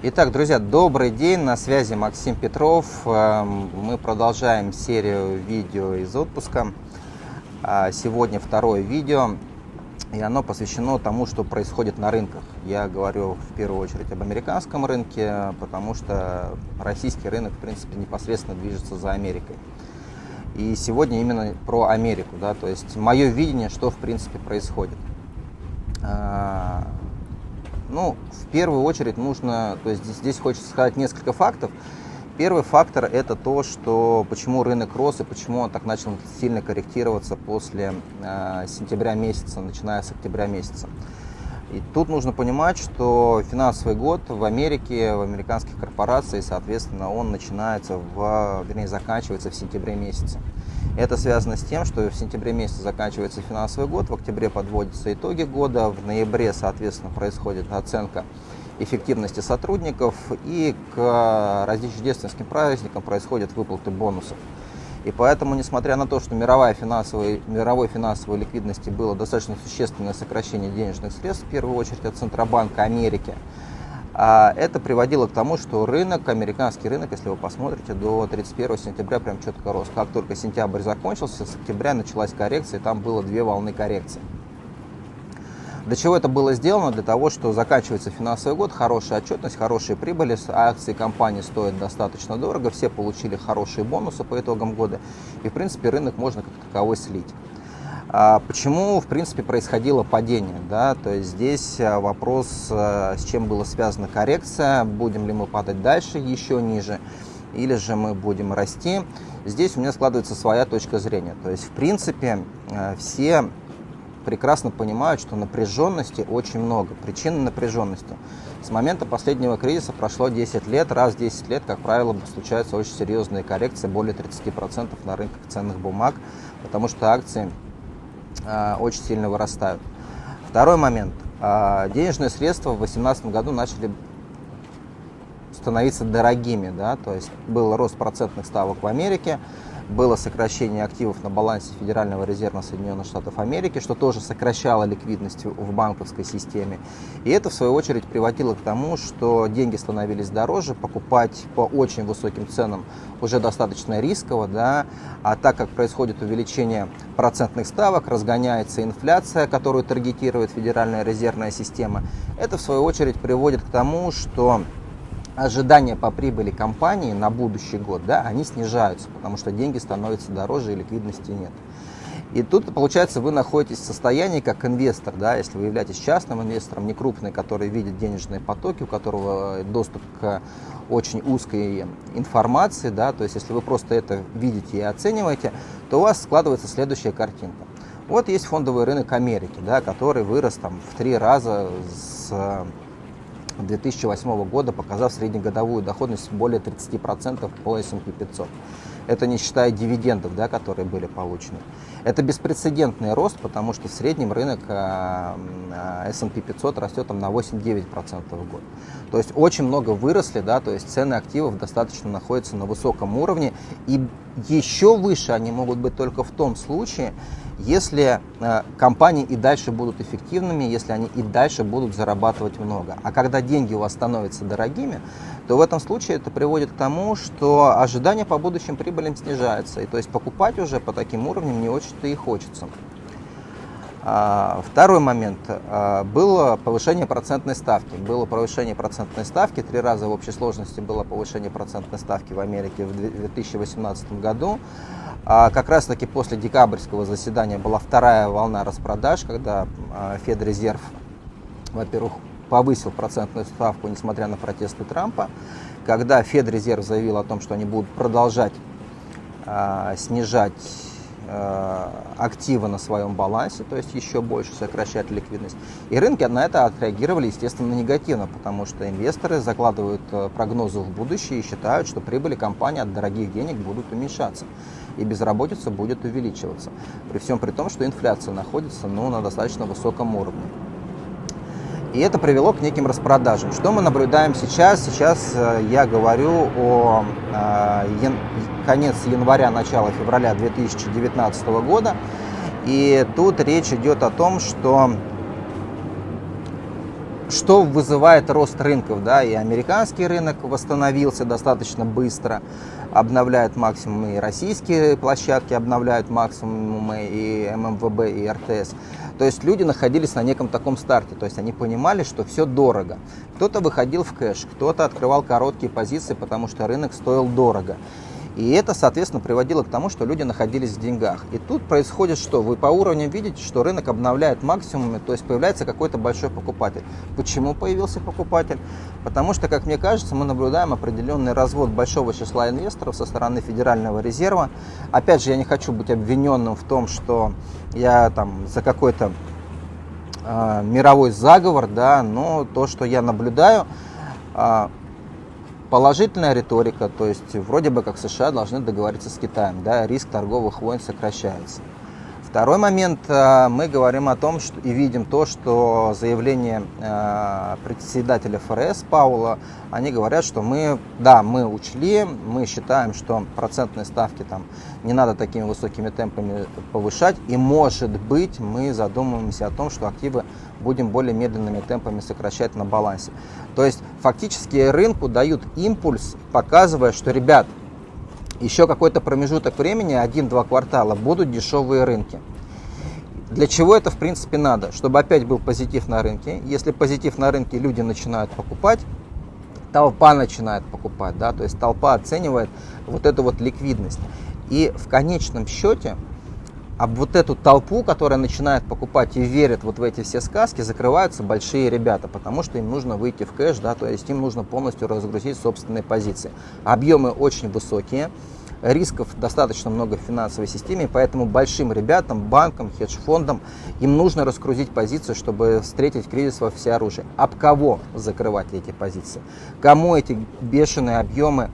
Итак, друзья, добрый день, на связи Максим Петров. Эм, мы продолжаем серию видео из отпуска. А, сегодня второе видео, и оно посвящено тому, что происходит на рынках. Я говорю в первую очередь об американском рынке, потому что российский рынок, в принципе, непосредственно движется за Америкой. И сегодня именно про Америку, да, то есть мое видение, что в принципе происходит. А, ну, в первую очередь нужно, то есть здесь, здесь хочется сказать несколько фактов. Первый фактор это то, что почему рынок рос и почему он так начал сильно корректироваться после э, сентября месяца, начиная с октября месяца. И тут нужно понимать, что финансовый год в Америке, в американских корпорациях, соответственно, он начинается в, вернее, заканчивается в сентябре месяце. Это связано с тем, что в сентябре месяце заканчивается финансовый год, в октябре подводятся итоги года, в ноябре, соответственно, происходит оценка эффективности сотрудников и к рождественским праздникам происходят выплаты бонусов. И поэтому, несмотря на то, что мировая финансовая, мировой финансовой ликвидности было достаточно существенное сокращение денежных средств, в первую очередь от Центробанка Америки, а это приводило к тому, что рынок, американский рынок, если вы посмотрите, до 31 сентября прям четко рос. Как только сентябрь закончился, с октября началась коррекция, и там было две волны коррекции. Для чего это было сделано? Для того, что заканчивается финансовый год, хорошая отчетность, хорошие прибыли, акции компании стоят достаточно дорого, все получили хорошие бонусы по итогам года, и в принципе рынок можно как таковой слить. А почему, в принципе, происходило падение? Да? То есть здесь а, вопрос, а, с чем была связана коррекция, будем ли мы падать дальше, еще ниже, или же мы будем расти. Здесь у меня складывается своя точка зрения. То есть, в принципе, все прекрасно понимают, что напряженности очень много. Причины напряженности. С момента последнего кризиса прошло 10 лет. Раз в 10 лет, как правило, случаются очень серьезные коррекции, более 30% на рынках ценных бумаг, потому что акции очень сильно вырастают. Второй момент. А, денежные средства в 2018 году начали становиться дорогими, да, то есть был рост процентных ставок в Америке, было сокращение активов на балансе Федерального резерва Соединенных Штатов Америки, что тоже сокращало ликвидность в банковской системе. И это, в свою очередь, приводило к тому, что деньги становились дороже, покупать по очень высоким ценам уже достаточно рисково, да, а так как происходит увеличение процентных ставок, разгоняется инфляция, которую таргетирует Федеральная резервная система, это, в свою очередь, приводит к тому, что ожидания по прибыли компании на будущий год, да, они снижаются, потому что деньги становятся дороже и ликвидности нет. И тут, получается, вы находитесь в состоянии как инвестор, да, если вы являетесь частным инвестором, не крупный, который видит денежные потоки, у которого доступ к очень узкой информации, да, то есть если вы просто это видите и оцениваете, то у вас складывается следующая картинка. Вот есть фондовый рынок Америки, да, который вырос там в три раза с 2008 года, показав среднегодовую доходность более 30% по S&P 500. Это не считая дивидендов, да, которые были получены. Это беспрецедентный рост, потому что в среднем рынок а, а, S&P 500 растет там, на 8-9% в год. То есть очень много выросли, да, то есть цены активов достаточно находятся на высоком уровне. И еще выше они могут быть только в том случае, если э, компании и дальше будут эффективными, если они и дальше будут зарабатывать много. А когда деньги у вас становятся дорогими, то в этом случае это приводит к тому, что ожидания по будущим прибылям снижаются. И то есть покупать уже по таким уровням не очень-то и хочется. А, второй момент. А, было повышение процентной ставки. Было повышение процентной ставки. Три раза в общей сложности было повышение процентной ставки в Америке в 2018 году. А как раз таки после декабрьского заседания была вторая волна распродаж, когда Федрезерв, во-первых, повысил процентную ставку, несмотря на протесты Трампа, когда Федрезерв заявил о том, что они будут продолжать снижать Э, активы на своем балансе, то есть еще больше сокращать ликвидность. И рынки на это отреагировали, естественно, негативно, потому что инвесторы закладывают э, прогнозы в будущее и считают, что прибыли компании от дорогих денег будут уменьшаться и безработица будет увеличиваться. При всем при том, что инфляция находится ну, на достаточно высоком уровне. И это привело к неким распродажам. Что мы наблюдаем сейчас? Сейчас э, я говорю о э, конец января, начало февраля 2019 года. И тут речь идет о том, что что вызывает рост рынков, да, и американский рынок восстановился достаточно быстро, обновляет максимумы, и российские площадки обновляют максимумы, и ММВБ, и РТС. То есть люди находились на неком таком старте, то есть они понимали, что все дорого. Кто-то выходил в кэш, кто-то открывал короткие позиции, потому что рынок стоил дорого. И это, соответственно, приводило к тому, что люди находились в деньгах. И тут происходит что? Вы по уровню видите, что рынок обновляет максимумы, то есть появляется какой-то большой покупатель. Почему появился покупатель? Потому что, как мне кажется, мы наблюдаем определенный развод большого числа инвесторов со стороны Федерального резерва. Опять же, я не хочу быть обвиненным в том, что я там за какой-то э, мировой заговор, да, но то, что я наблюдаю, э, Положительная риторика, то есть вроде бы как США должны договориться с Китаем, да, риск торговых войн сокращается. Второй момент, э, мы говорим о том что, и видим то, что заявление э, председателя ФРС Паула, они говорят, что мы, да, мы учли, мы считаем, что процентные ставки там не надо такими высокими темпами повышать, и может быть мы задумываемся о том, что активы будем более медленными темпами сокращать на балансе. То есть фактически рынку дают импульс, показывая, что, ребят, еще какой-то промежуток времени, один-два квартала, будут дешевые рынки. Для чего это в принципе надо? Чтобы опять был позитив на рынке. Если позитив на рынке, люди начинают покупать, толпа начинает покупать, да, то есть толпа оценивает вот эту вот ликвидность. И в конечном счете об вот эту толпу, которая начинает покупать и верит вот в эти все сказки, закрываются большие ребята, потому что им нужно выйти в кэш, да, то есть им нужно полностью разгрузить собственные позиции. Объемы очень высокие, рисков достаточно много в финансовой системе, поэтому большим ребятам, банкам, хедж-фондам им нужно раскрутить позицию, чтобы встретить кризис во всеоружии. Об кого закрывать эти позиции? Кому эти бешеные объемы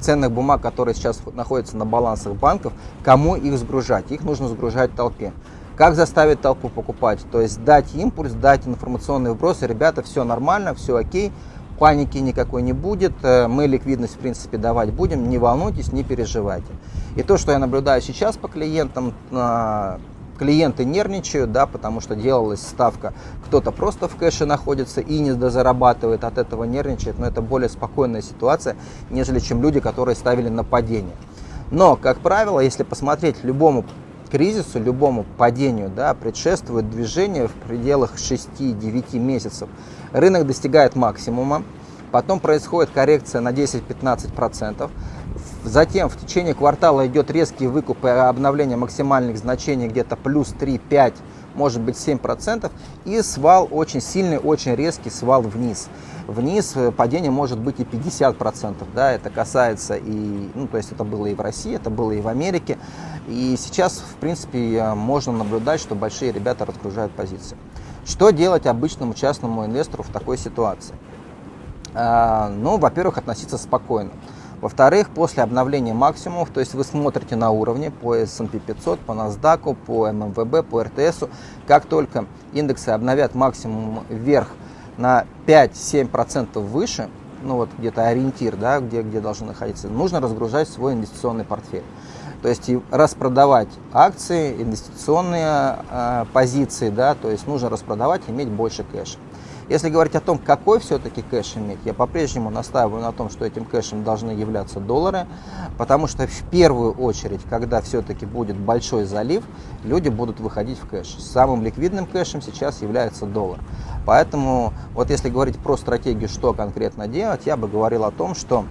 ценных бумаг, которые сейчас находятся на балансах банков, кому их сгружать? Их нужно сгружать толпе. Как заставить толпу покупать? То есть дать импульс, дать информационные вбросы. Ребята, все нормально, все окей, паники никакой не будет, э, мы ликвидность в принципе давать будем, не волнуйтесь, не переживайте. И то, что я наблюдаю сейчас по клиентам, э, клиенты нервничают, да, потому что делалась ставка, кто-то просто в кэше находится и не дозарабатывает, от этого нервничает, но это более спокойная ситуация, нежели чем люди, которые ставили на падение. Но, как правило, если посмотреть любому кризису, любому падению, да, предшествует движение в пределах 6-9 месяцев. Рынок достигает максимума, потом происходит коррекция на 10-15%, Затем в течение квартала идет резкий выкуп и обновление максимальных значений где-то плюс 3-5, может быть 7%. И свал очень сильный, очень резкий свал вниз. Вниз э, падение может быть и 50%. Да, это касается и, ну, то есть это было и в России, это было и в Америке. И сейчас, в принципе, можно наблюдать, что большие ребята разгружают позиции. Что делать обычному частному инвестору в такой ситуации? А, ну, во-первых, относиться спокойно. Во-вторых, после обновления максимумов, то есть вы смотрите на уровне по S&P 500, по NASDAQ, по ММВБ, по РТС, как только индексы обновят максимум вверх на 5-7% выше, ну вот где-то ориентир, да, где, где должен находиться, нужно разгружать свой инвестиционный портфель. То есть распродавать акции, инвестиционные э, позиции, да, то есть нужно распродавать, иметь больше кэша. Если говорить о том, какой все-таки кэш иметь, я по-прежнему настаиваю на том, что этим кэшем должны являться доллары, потому что в первую очередь, когда все-таки будет большой залив, люди будут выходить в кэш. Самым ликвидным кэшем сейчас является доллар. Поэтому вот если говорить про стратегию, что конкретно делать, я бы говорил о том, что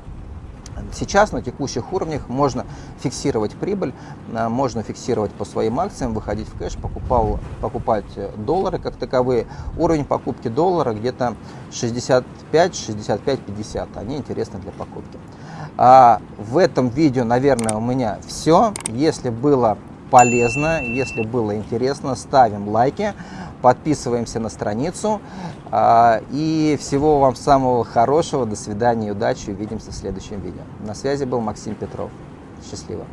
Сейчас на текущих уровнях можно фиксировать прибыль, э, можно фиксировать по своим акциям, выходить в кэш, покупал, покупать доллары как таковые. Уровень покупки доллара где-то 65, 65, 50. Они интересны для покупки. А в этом видео, наверное, у меня все. Если было полезно, если было интересно, ставим лайки подписываемся на страницу. А, и всего вам самого хорошего. До свидания, удачи. Увидимся в следующем видео. На связи был Максим Петров. Счастливо.